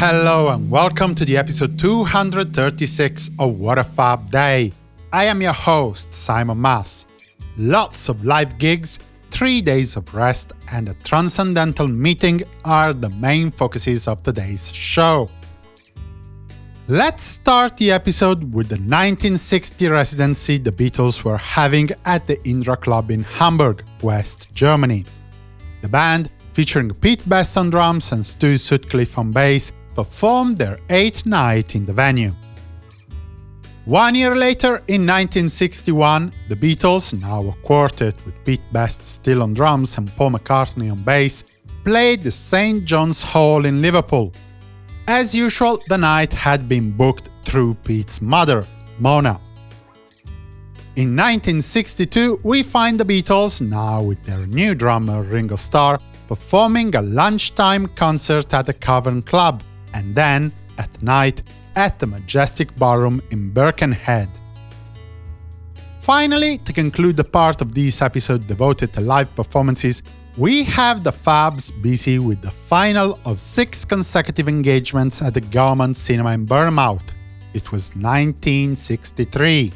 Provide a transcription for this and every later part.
Hello and welcome to the episode 236 of What a Fab Day. I am your host, Simon Mas. Lots of live gigs, three days of rest, and a transcendental meeting are the main focuses of today's show. Let's start the episode with the 1960 residency the Beatles were having at the Indra Club in Hamburg, West Germany. The band featuring Pete Best on drums and Stu Sutcliffe on bass, performed their eighth night in the venue. One year later, in 1961, the Beatles, now a quartet with Pete Best still on drums and Paul McCartney on bass, played the St. John's Hall in Liverpool. As usual, the night had been booked through Pete's mother, Mona. In 1962, we find the Beatles, now with their new drummer Ringo Starr, performing a lunchtime concert at the Cavern Club, and then, at night, at the Majestic Ballroom in Birkenhead. Finally, to conclude the part of this episode devoted to live performances, we have the Fabs busy with the final of six consecutive engagements at the Gaumont Cinema in Bournemouth. It was 1963.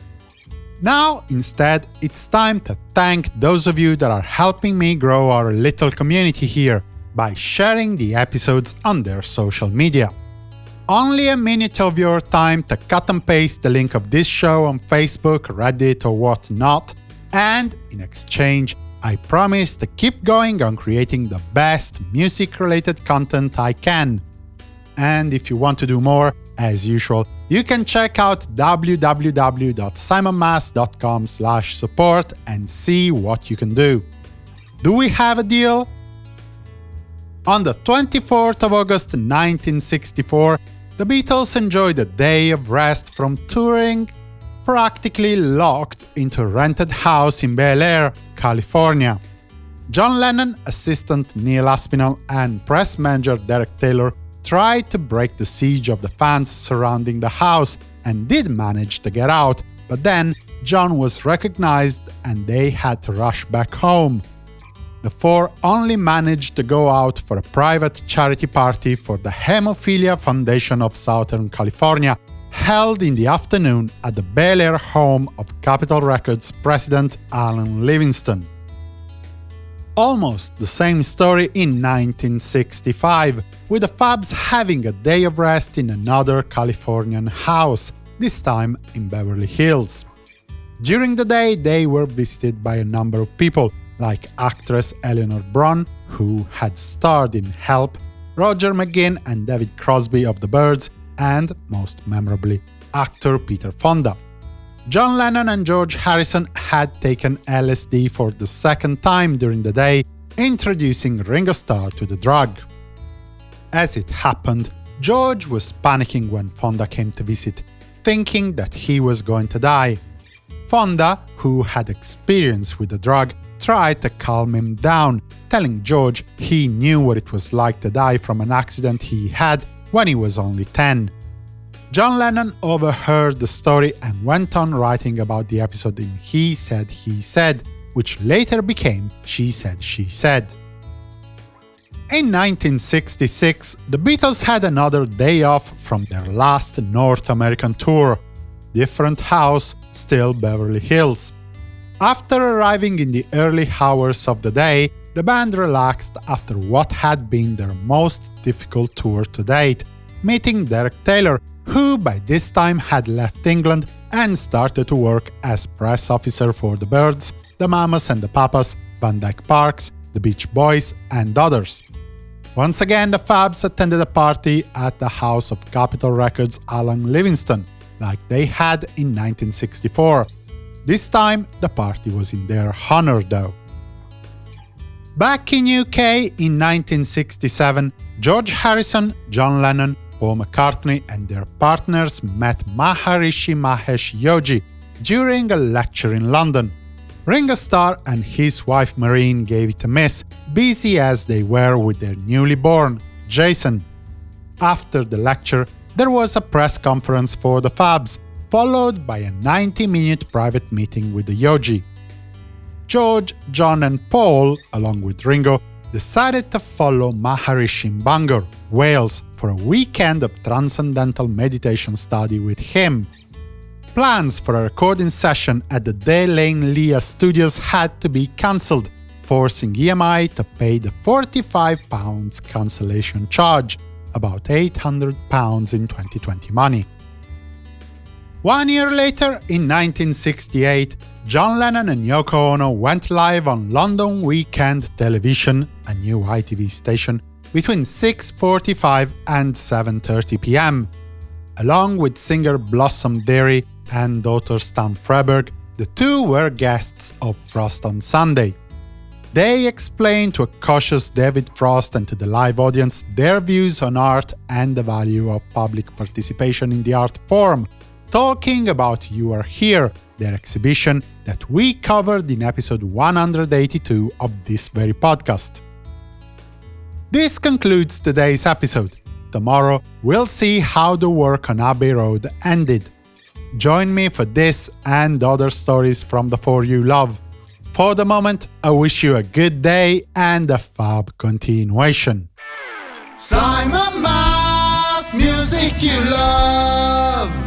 Now, instead, it's time to thank those of you that are helping me grow our little community here by sharing the episodes on their social media. Only a minute of your time to cut and paste the link of this show on Facebook, Reddit or whatnot, and in exchange, I promise to keep going on creating the best music-related content I can. And if you want to do more, as usual, you can check out www.simonmas.com support and see what you can do. Do we have a deal? On the 24th of August 1964, the Beatles enjoyed a day of rest from touring, practically locked into a rented house in Bel Air, California. John Lennon, assistant Neil Aspinall, and press manager Derek Taylor tried to break the siege of the fans surrounding the house and did manage to get out, but then John was recognized and they had to rush back home. The four only managed to go out for a private charity party for the Hemophilia Foundation of Southern California, held in the afternoon at the Bel Air home of Capitol Records president Alan Livingston. Almost the same story in 1965, with the Fabs having a day of rest in another Californian house, this time in Beverly Hills. During the day, they were visited by a number of people, like actress Eleanor Bron, who had starred in Help, Roger McGuinn and David Crosby of the Byrds, and, most memorably, actor Peter Fonda. John Lennon and George Harrison had taken LSD for the second time during the day, introducing Ringo Starr to the drug. As it happened, George was panicking when Fonda came to visit, thinking that he was going to die. Fonda, who had experience with the drug, tried to calm him down, telling George he knew what it was like to die from an accident he had when he was only 10. John Lennon overheard the story and went on writing about the episode in He Said, He Said, which later became She Said, She Said. In 1966, the Beatles had another day off from their last North American tour. Different house, still Beverly Hills. After arriving in the early hours of the day, the band relaxed after what had been their most difficult tour to date, meeting Derek Taylor, who by this time had left England and started to work as press officer for the Byrds, the Mamas and the Papas, Van Dyke Parks, the Beach Boys, and others. Once again, the Fabs attended a party at the house of Capitol Records' Alan Livingston, like they had in 1964. This time, the party was in their honor, though. Back in UK in 1967, George Harrison, John Lennon, Paul McCartney and their partners met Maharishi Mahesh Yogi during a lecture in London. Ringo Starr and his wife Maureen gave it a miss, busy as they were with their newly born, Jason. After the lecture, there was a press conference for the Fabs, followed by a 90-minute private meeting with the Yogi. George, John and Paul, along with Ringo, decided to follow Maharishi Bangor, Wales, for a weekend of transcendental meditation study with him. Plans for a recording session at the De Lane Lea studios had to be cancelled, forcing EMI to pay the £45 cancellation charge, about £800 in 2020 money. One year later, in 1968, John Lennon and Yoko Ono went live on London Weekend Television, a new ITV station, between 6.45 and 7.30 pm. Along with singer Blossom Dearie and daughter Stan Freberg, the two were guests of Frost on Sunday. They explained to a cautious David Frost and to the live audience their views on art and the value of public participation in the art form, talking about You Are Here, their exhibition that we covered in episode 182 of this very podcast. This concludes today's episode. Tomorrow, we'll see how the work on Abbey Road ended. Join me for this and other stories from the four you love. For the moment, I wish you a good day and a fab continuation. Simon Mas, music you love.